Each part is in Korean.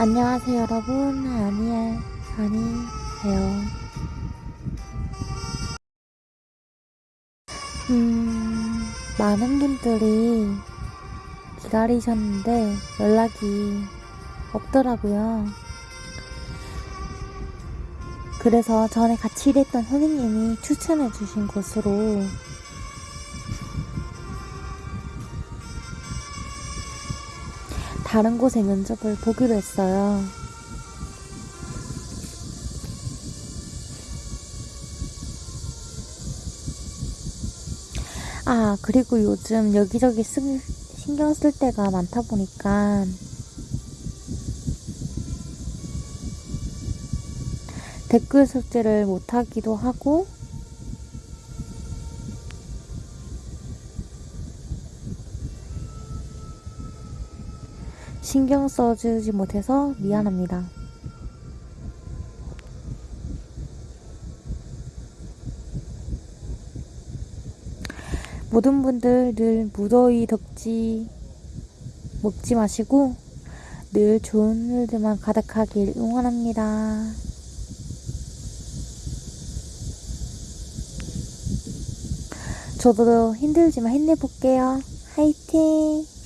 안녕하세요 여러분. 아니에 아니에요 음 많은 분들이 기다리셨는데 연락이 없더라고요. 그래서 전에 같이 일했던 선생님이 추천해 주신 곳으로 다른 곳에 면접을 보기로 했어요. 아, 그리고 요즘 여기저기 쓰, 신경 쓸 때가 많다 보니까 댓글 숙제를 못하기도 하고 신경 써주지 못해서 미안합니다. 모든 분들 늘 무더위 덥지 먹지 마시고 늘 좋은 일들만 가득하길 응원합니다. 저도 힘들지만 힘내볼게요. 화이팅!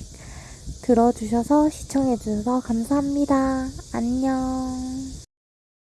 들어주셔서 시청해주셔서 감사합니다. 안녕.